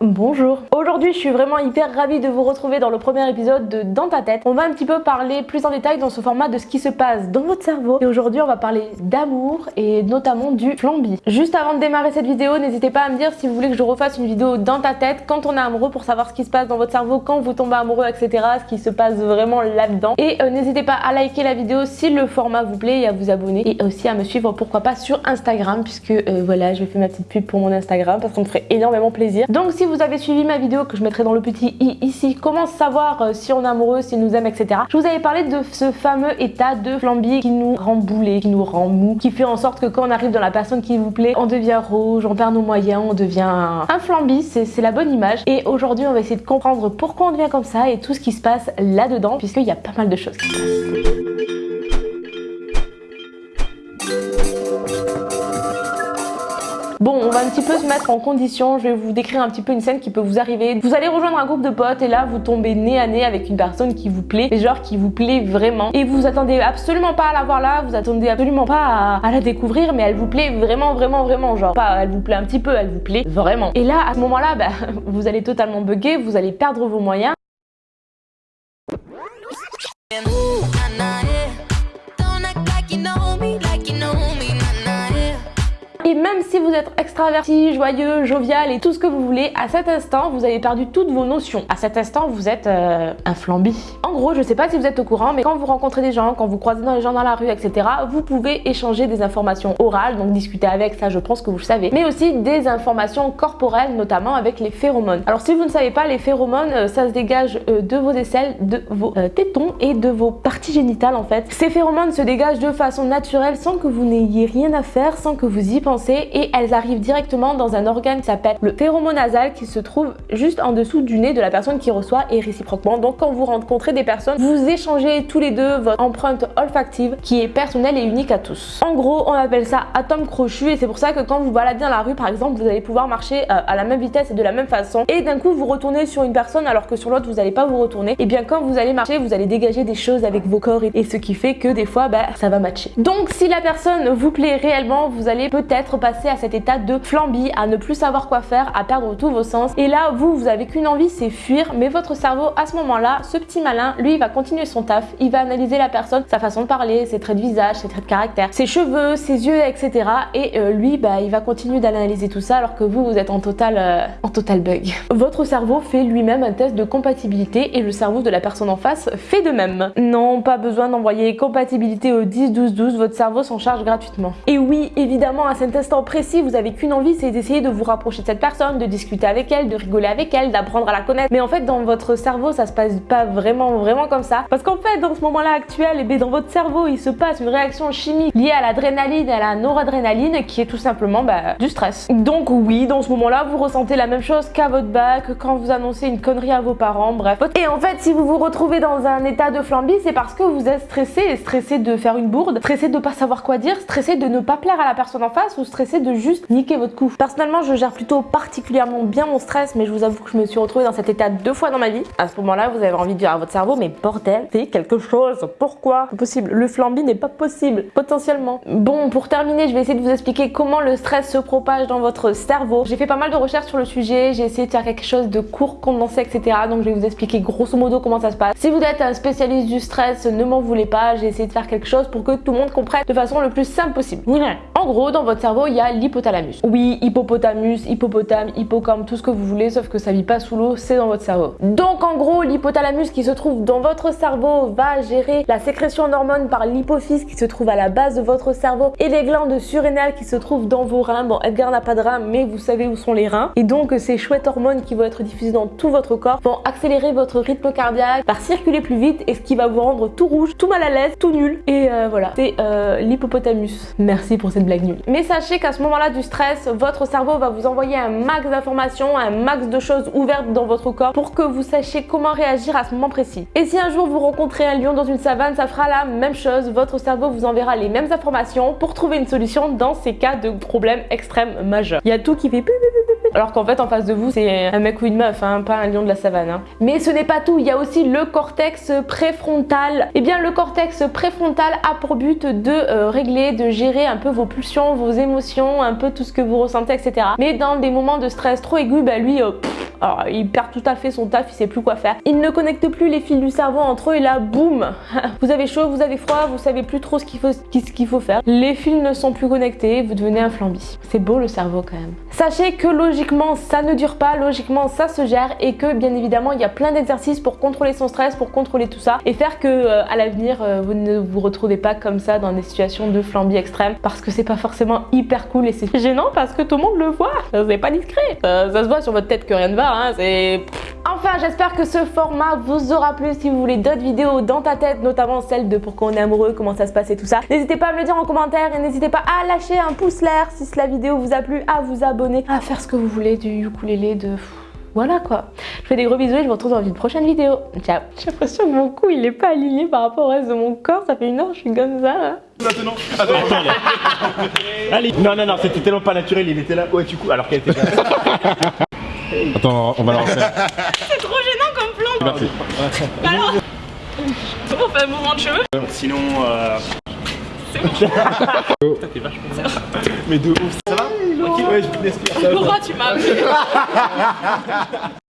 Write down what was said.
Bonjour Aujourd'hui je suis vraiment hyper ravie de vous retrouver dans le premier épisode de Dans ta tête. On va un petit peu parler plus en détail dans ce format de ce qui se passe dans votre cerveau. Et aujourd'hui on va parler d'amour et notamment du flambi. Juste avant de démarrer cette vidéo, n'hésitez pas à me dire si vous voulez que je refasse une vidéo dans ta tête quand on est amoureux pour savoir ce qui se passe dans votre cerveau, quand vous tombez amoureux, etc. Ce qui se passe vraiment là-dedans. Et euh, n'hésitez pas à liker la vidéo si le format vous plaît et à vous abonner. Et aussi à me suivre pourquoi pas sur Instagram puisque euh, voilà je vais faire ma petite pub pour mon Instagram parce qu'on me ferait énormément plaisir. Donc si vous avez suivi ma vidéo que je mettrai dans le petit i ici, comment savoir euh, si on est amoureux, s'il nous aime, etc. Je vous avais parlé de ce fameux état de flambi qui nous rend boulé, qui nous rend mou, qui fait en sorte que quand on arrive dans la personne qui vous plaît, on devient rouge, on perd nos moyens, on devient un flambi, c'est la bonne image. Et aujourd'hui, on va essayer de comprendre pourquoi on devient comme ça et tout ce qui se passe là-dedans, puisqu'il y a pas mal de choses. Un petit peu se mettre en condition. Je vais vous décrire un petit peu une scène qui peut vous arriver. Vous allez rejoindre un groupe de potes et là, vous tombez nez à nez avec une personne qui vous plaît, mais genre qui vous plaît vraiment. Et vous attendez absolument pas à la voir là, vous attendez absolument pas à, la découvrir, mais elle vous plaît vraiment, vraiment, vraiment. Genre, pas elle vous plaît un petit peu, elle vous plaît vraiment. Et là, à ce moment-là, bah, vous allez totalement bugger, vous allez perdre vos moyens. Même si vous êtes extraverti, joyeux, jovial et tout ce que vous voulez, à cet instant, vous avez perdu toutes vos notions. À cet instant, vous êtes euh, un flambi. En gros, je sais pas si vous êtes au courant, mais quand vous rencontrez des gens, quand vous croisez dans les gens dans la rue, etc., vous pouvez échanger des informations orales, donc discuter avec, ça je pense que vous le savez, mais aussi des informations corporelles, notamment avec les phéromones. Alors si vous ne savez pas, les phéromones, euh, ça se dégage euh, de vos aisselles, de vos tétons et de vos parties génitales en fait. Ces phéromones se dégagent de façon naturelle sans que vous n'ayez rien à faire, sans que vous y pensiez et elles arrivent directement dans un organe qui s'appelle le nasal qui se trouve juste en dessous du nez de la personne qui reçoit et réciproquement. Donc quand vous rencontrez des personnes, vous échangez tous les deux votre empreinte olfactive qui est personnelle et unique à tous. En gros, on appelle ça atome crochu et c'est pour ça que quand vous baladez dans la rue par exemple, vous allez pouvoir marcher euh, à la même vitesse et de la même façon et d'un coup vous retournez sur une personne alors que sur l'autre vous n'allez pas vous retourner. Et bien quand vous allez marcher, vous allez dégager des choses avec vos corps et, ce qui fait que des fois bah, ça va matcher. Donc si la personne vous plaît réellement, vous allez peut-être passer à cet état de flambi, à ne plus savoir quoi faire, à perdre tous vos sens. Et là, vous, vous avez qu'une envie, c'est fuir. Mais votre cerveau, à ce moment-là, ce petit malin, lui, il va continuer son taf. Il va analyser la personne, sa façon de parler, ses traits de visage, ses traits de caractère, ses cheveux, ses yeux, etc. Et euh, lui, bah, il va continuer d'analyser tout ça alors que vous, vous êtes en total, euh, en total bug. Votre cerveau fait lui-même un test de compatibilité et le cerveau de la personne en face fait de même. Non, pas besoin d'envoyer compatibilité au 10 12 12, votre cerveau s'en charge gratuitement. Et oui, évidemment, à cet précis, vous avez qu'une envie, c'est d'essayer de vous rapprocher de cette personne, de discuter avec elle, de rigoler avec elle, d'apprendre à la connaître. Mais en fait, dans votre cerveau, ça se passe pas vraiment, vraiment comme ça. Parce qu'en fait, dans ce moment-là actuel, et eh dans votre cerveau, il se passe une réaction chimique liée à l'adrénaline et à la noradrénaline qui est tout simplement bah, du stress. Donc oui, dans ce moment-là, vous ressentez la même chose qu'à votre bac, quand vous annoncez une connerie à vos parents, bref. Et en fait, si vous vous retrouvez dans un état de flambi, c'est parce que vous êtes stressé, stressé de faire une bourde, stressé de pas savoir quoi dire, stressé de ne pas plaire à la personne en face ou stressé de juste niquer votre coup. Personnellement, je gère plutôt particulièrement bien mon stress, mais je vous avoue que je me suis retrouvée dans cet état deux fois dans ma vie. À ce moment-là, vous avez envie de dire à votre cerveau, mais bordel, fais quelque chose. Pourquoi? C'est possible. Le flambi n'est pas possible, potentiellement. Bon, pour terminer, je vais essayer de vous expliquer comment le stress se propage dans votre cerveau. J'ai fait pas mal de recherches sur le sujet, j'ai essayé de faire quelque chose de court, condensé, etc. Donc je vais vous expliquer grosso modo comment ça se passe. Si vous êtes un spécialiste du stress, ne m'en voulez pas, j'ai essayé de faire quelque chose pour que tout le monde comprenne de façon le plus simple possible. En gros, dans votre cerveau, il y a l'hypothalamus. Oui, hippopotamus, hippopotame, hippocampe, tout ce que vous voulez, sauf que ça vit pas sous l'eau, c'est dans votre cerveau. Donc en gros, l'hypothalamus qui se trouve dans votre cerveau va gérer la sécrétion d'hormones par l'hypophyse qui se trouve à la base de votre cerveau et les glandes surrénales qui se trouvent dans vos reins. Bon, Edgar n'a pas de reins, mais vous savez où sont les reins. Et donc ces chouettes hormones qui vont être diffusées dans tout votre corps vont accélérer votre rythme cardiaque, par circuler plus vite et ce qui va vous rendre tout rouge, tout mal à l'aise, tout nul. Et euh, voilà, c'est euh, l'hippopotamus. Merci pour cette Mais sachez qu'à ce moment-là du stress, votre cerveau va vous envoyer un max d'informations, un max de choses ouvertes dans votre corps pour que vous sachiez comment réagir à ce moment précis. Et si un jour vous rencontrez un lion dans une savane, ça fera la même chose. Votre cerveau vous enverra les mêmes informations pour trouver une solution dans ces cas de problèmes extrêmes majeurs. Il y a tout qui fait alors qu'en fait en face de vous c'est un mec ou une meuf, hein, pas un lion de la savane. Hein. Mais ce n'est pas tout, il y a aussi le cortex préfrontal. Eh bien le cortex préfrontal a pour but de euh, régler, de gérer un peu vos pulsions, vos émotions, un peu tout ce que vous ressentez, etc. Mais dans des moments de stress trop aigus, bah lui, euh, Il perd tout à fait son taf, il sait plus quoi faire. Il ne connecte plus les fils du cerveau entre eux et là, boum Vous avez chaud, vous avez froid, vous savez plus trop ce qu'il faut, faire. Les fils ne sont plus connectés, vous devenez un flambi. C'est beau le cerveau quand même. Sachez que logiquement, ça ne dure pas, logiquement, ça se gère et que bien évidemment, il y a plein d'exercices pour contrôler son stress, pour contrôler tout ça et faire que euh, à l'avenir, euh, vous ne vous retrouvez pas comme ça dans des situations de flambi extrême parce que c'est pas forcément hyper cool et c'est gênant parce que tout le monde le voit. C'est pas discret. Ça, se voit sur votre tête que rien ne va, hein. c'est... Enfin, j'espère que ce format vous aura plu. Si vous voulez d'autres vidéos dans ta tête, notamment celle de pourquoi on est amoureux, comment ça se passe et tout ça, n'hésitez pas à me le dire en commentaire et n'hésitez pas à lâcher un pouce l'air si la vidéo vous a plu, à vous abonner, à faire ce que vous voulez du ukulélé, de... Voilà quoi. Je fais des gros bisous et je vous retrouve dans une prochaine vidéo. Ciao. J'ai l'impression que mon cou il est pas aligné par rapport au reste de mon corps. Ça fait une heure je suis comme ça là. Maintenant. Attends, attends. Allez. Non, non, non, c'était tellement pas naturel. Il était là. Ouais, du coup, alors qu'elle était là. Attends, on va la refaire. C'est trop gênant comme plan. Merci. Alors, on fait un mouvement de cheveux. Sinon, euh... Putain, t'es vachement Mais de ouf, ça va Ok, ouais, je vous laisse faire. Laura, tu m'as appelé.